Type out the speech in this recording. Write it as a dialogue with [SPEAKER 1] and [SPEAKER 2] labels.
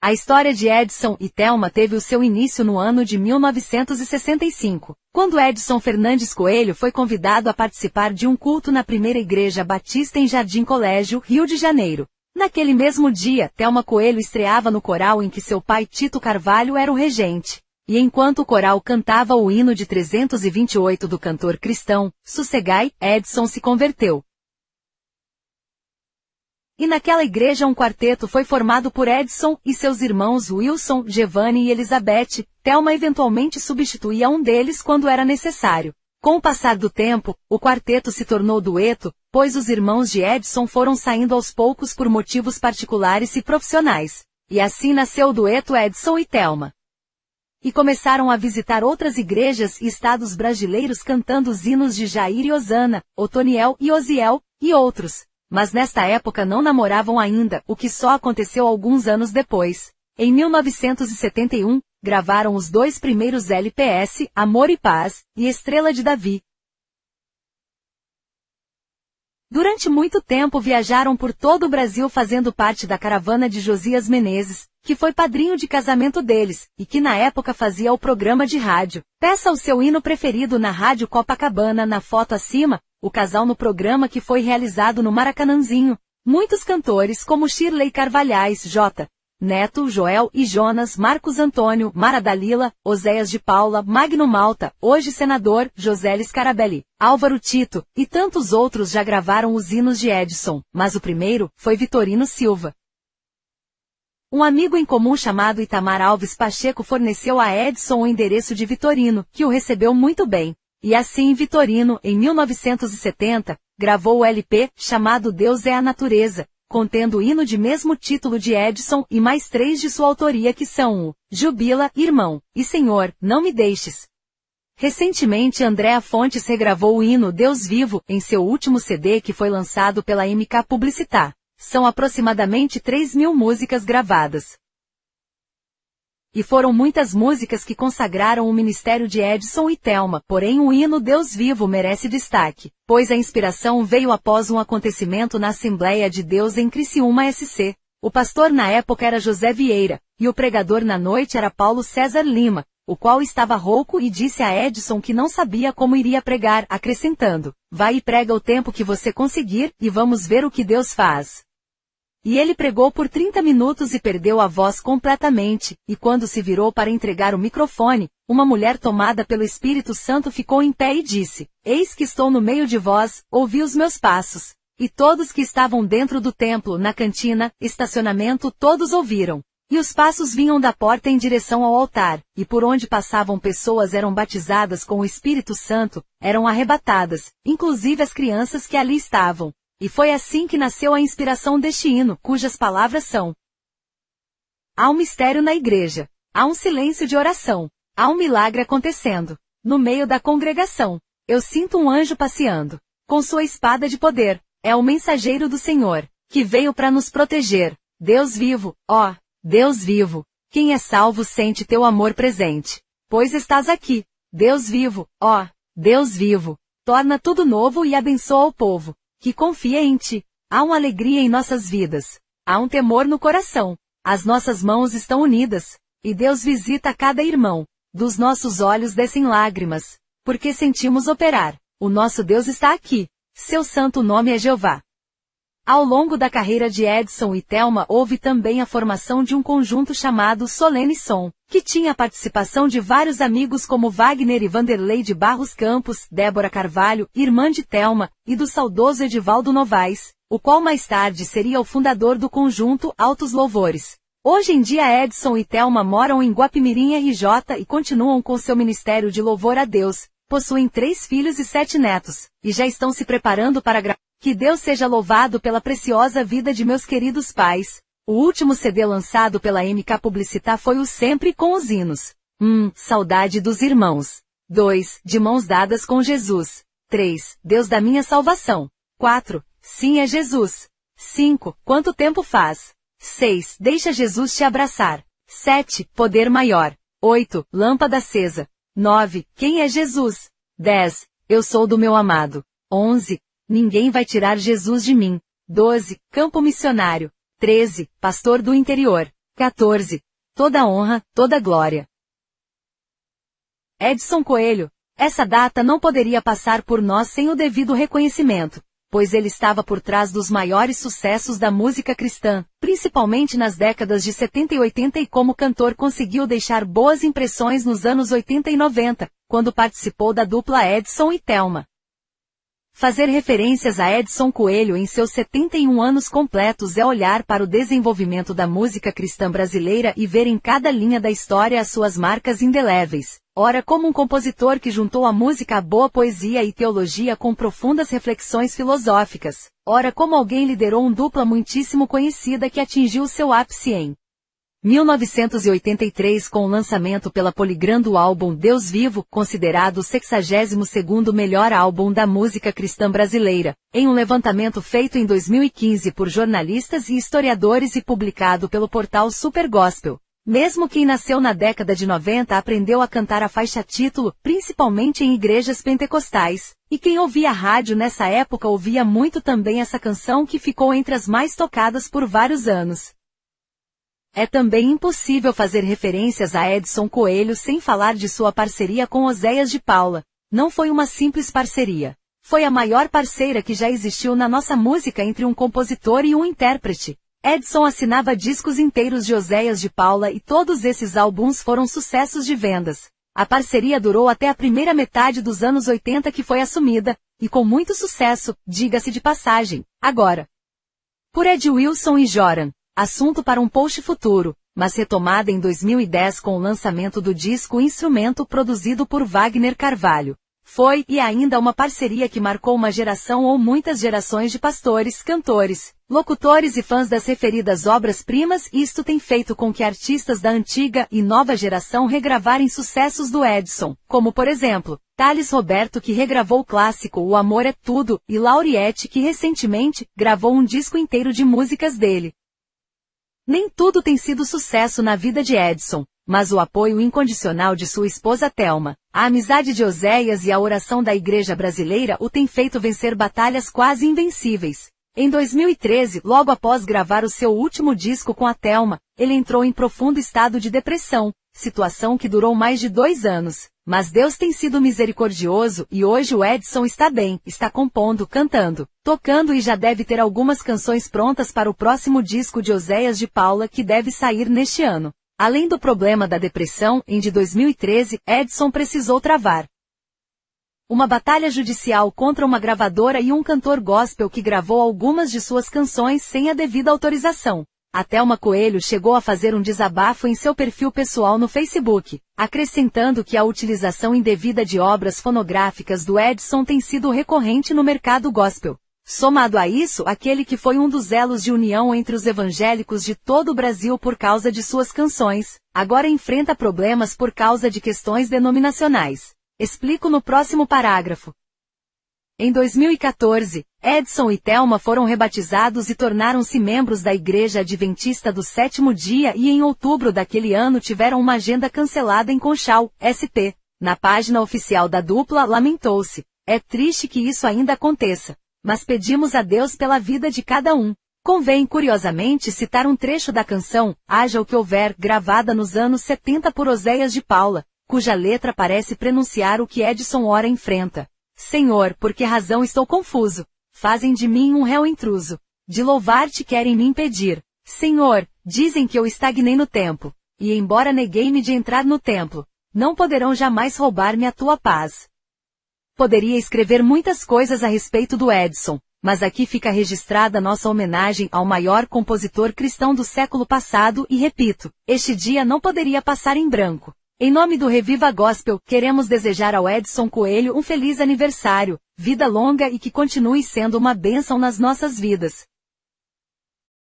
[SPEAKER 1] A história de Edson e Thelma teve o seu início no ano de 1965, quando Edson Fernandes Coelho foi convidado a participar de um culto na primeira igreja batista em Jardim Colégio, Rio de Janeiro. Naquele mesmo dia, Thelma Coelho estreava no coral em que seu pai Tito Carvalho era o regente. E enquanto o coral cantava o hino de 328 do cantor cristão, Sossegai, Edson se converteu. E naquela igreja um quarteto foi formado por Edson e seus irmãos Wilson, Giovanni e Elizabeth. Thelma eventualmente substituía um deles quando era necessário. Com o passar do tempo, o quarteto se tornou dueto, pois os irmãos de Edson foram saindo aos poucos por motivos particulares e profissionais. E assim nasceu o dueto Edson e Thelma. E começaram a visitar outras igrejas e estados brasileiros cantando os hinos de Jair e Osana, Otoniel e Osiel, e outros mas nesta época não namoravam ainda, o que só aconteceu alguns anos depois. Em 1971, gravaram os dois primeiros LPS, Amor e Paz, e Estrela de Davi. Durante muito tempo viajaram por todo o Brasil fazendo parte da caravana de Josias Menezes, que foi padrinho de casamento deles, e que na época fazia o programa de rádio. Peça o seu hino preferido na Rádio Copacabana na foto acima, o casal no programa que foi realizado no Maracanãzinho. Muitos cantores como Shirley Carvalhais, J. Neto, Joel e Jonas, Marcos Antônio, Mara Dalila, Oséias de Paula, Magno Malta, hoje senador, José Scarabelli, Álvaro Tito, e tantos outros já gravaram os hinos de Edson, mas o primeiro foi Vitorino Silva. Um amigo em comum chamado Itamar Alves Pacheco forneceu a Edson o endereço de Vitorino, que o recebeu muito bem. E assim Vitorino, em 1970, gravou o LP, chamado Deus é a Natureza, contendo o hino de mesmo título de Edson e mais três de sua autoria que são o Jubila, Irmão, e Senhor, Não Me Deixes. Recentemente Andréa Fontes regravou o hino Deus Vivo, em seu último CD que foi lançado pela MK Publicitar. São aproximadamente 3 mil músicas gravadas. E foram muitas músicas que consagraram o ministério de Edson e Thelma, porém o hino Deus Vivo merece destaque, pois a inspiração veio após um acontecimento na Assembleia de Deus em Criciúma SC. O pastor na época era José Vieira, e o pregador na noite era Paulo César Lima, o qual estava rouco e disse a Edson que não sabia como iria pregar, acrescentando, vai e prega o tempo que você conseguir, e vamos ver o que Deus faz. E ele pregou por 30 minutos e perdeu a voz completamente, e quando se virou para entregar o microfone, uma mulher tomada pelo Espírito Santo ficou em pé e disse, Eis que estou no meio de vós, ouvi os meus passos. E todos que estavam dentro do templo, na cantina, estacionamento, todos ouviram. E os passos vinham da porta em direção ao altar, e por onde passavam pessoas eram batizadas com o Espírito Santo, eram arrebatadas, inclusive as crianças que ali estavam. E foi assim que nasceu a inspiração deste hino, cujas palavras são: Há um mistério na igreja. Há um silêncio de oração. Há um milagre acontecendo. No meio da congregação. Eu sinto um anjo passeando. Com sua espada de poder. É o mensageiro do Senhor, que veio para nos proteger. Deus vivo, ó, Deus vivo. Quem é salvo sente teu amor presente. Pois estás aqui. Deus vivo, ó, Deus vivo. Torna tudo novo e abençoa o povo que confia em ti. Há uma alegria em nossas vidas. Há um temor no coração. As nossas mãos estão unidas. E Deus visita cada irmão. Dos nossos olhos descem lágrimas. Porque sentimos operar. O nosso Deus está aqui. Seu santo nome é Jeová. Ao longo da carreira de Edson e Thelma houve também a formação de um conjunto chamado Solene Som, que tinha a participação de vários amigos como Wagner e Vanderlei de Barros Campos, Débora Carvalho, irmã de Thelma, e do saudoso Edivaldo Novaes, o qual mais tarde seria o fundador do conjunto Altos Louvores. Hoje em dia Edson e Thelma moram em Guapimirim RJ e continuam com seu ministério de louvor a Deus, possuem três filhos e sete netos, e já estão se preparando para gravar que Deus seja louvado pela preciosa vida de meus queridos pais. O último CD lançado pela MK Publicitar foi o Sempre com os Hinos. 1. Um, saudade dos irmãos. 2. De mãos dadas com Jesus. 3. Deus da minha salvação. 4. Sim é Jesus. 5. Quanto tempo faz? 6. Deixa Jesus te abraçar. 7. Poder maior. 8. Lâmpada acesa. 9. Quem é Jesus? 10. Eu sou do meu amado. 11. Ninguém vai tirar Jesus de mim. 12. Campo missionário. 13. Pastor do interior. 14. Toda honra, toda glória. Edson Coelho. Essa data não poderia passar por nós sem o devido reconhecimento, pois ele estava por trás dos maiores sucessos da música cristã, principalmente nas décadas de 70 e 80 e como cantor conseguiu deixar boas impressões nos anos 80 e 90, quando participou da dupla Edson e Thelma. Fazer referências a Edson Coelho em seus 71 anos completos é olhar para o desenvolvimento da música cristã brasileira e ver em cada linha da história as suas marcas indeléveis. Ora como um compositor que juntou a música à boa poesia e teologia com profundas reflexões filosóficas. Ora como alguém liderou um dupla muitíssimo conhecida que atingiu seu ápice em 1983 com o lançamento pela Polygram do álbum Deus Vivo, considerado o 62º melhor álbum da música cristã brasileira, em um levantamento feito em 2015 por jornalistas e historiadores e publicado pelo portal Super Gospel. Mesmo quem nasceu na década de 90 aprendeu a cantar a faixa título, principalmente em igrejas pentecostais, e quem ouvia rádio nessa época ouvia muito também essa canção que ficou entre as mais tocadas por vários anos. É também impossível fazer referências a Edson Coelho sem falar de sua parceria com Oséias de Paula. Não foi uma simples parceria. Foi a maior parceira que já existiu na nossa música entre um compositor e um intérprete. Edson assinava discos inteiros de Oséias de Paula e todos esses álbuns foram sucessos de vendas. A parceria durou até a primeira metade dos anos 80 que foi assumida, e com muito sucesso, diga-se de passagem, agora. Por Ed Wilson e Joran, assunto para um post futuro, mas retomada em 2010 com o lançamento do disco Instrumento produzido por Wagner Carvalho. Foi e ainda uma parceria que marcou uma geração ou muitas gerações de pastores, cantores, locutores e fãs das referidas obras-primas isto tem feito com que artistas da antiga e nova geração regravarem sucessos do Edson, como por exemplo, Thales Roberto que regravou o clássico O Amor é Tudo e Lauriette que recentemente gravou um disco inteiro de músicas dele. Nem tudo tem sido sucesso na vida de Edson, mas o apoio incondicional de sua esposa Thelma, a amizade de Oséias e a oração da igreja brasileira o tem feito vencer batalhas quase invencíveis. Em 2013, logo após gravar o seu último disco com a Thelma, ele entrou em profundo estado de depressão, situação que durou mais de dois anos. Mas Deus tem sido misericordioso e hoje o Edson está bem, está compondo, cantando, tocando e já deve ter algumas canções prontas para o próximo disco de Oséias de Paula que deve sair neste ano. Além do problema da depressão, em de 2013, Edson precisou travar uma batalha judicial contra uma gravadora e um cantor gospel que gravou algumas de suas canções sem a devida autorização. A Thelma Coelho chegou a fazer um desabafo em seu perfil pessoal no Facebook, acrescentando que a utilização indevida de obras fonográficas do Edson tem sido recorrente no mercado gospel. Somado a isso, aquele que foi um dos elos de união entre os evangélicos de todo o Brasil por causa de suas canções, agora enfrenta problemas por causa de questões denominacionais. Explico no próximo parágrafo. Em 2014, Edson e Thelma foram rebatizados e tornaram-se membros da Igreja Adventista do Sétimo Dia e em outubro daquele ano tiveram uma agenda cancelada em Conchal, SP. Na página oficial da dupla lamentou-se. É triste que isso ainda aconteça. Mas pedimos a Deus pela vida de cada um. Convém curiosamente citar um trecho da canção, Haja o que houver, gravada nos anos 70 por Oséias de Paula, cuja letra parece prenunciar o que Edson ora enfrenta. Senhor, por que razão estou confuso? Fazem de mim um réu intruso. De louvar-te querem me impedir. Senhor, dizem que eu estagnei no tempo. E embora neguei-me de entrar no templo, não poderão jamais roubar-me a tua paz. Poderia escrever muitas coisas a respeito do Edson, mas aqui fica registrada nossa homenagem ao maior compositor cristão do século passado e repito, este dia não poderia passar em branco. Em nome do Reviva Gospel, queremos desejar ao Edson Coelho um feliz aniversário, vida longa e que continue sendo uma bênção nas nossas vidas.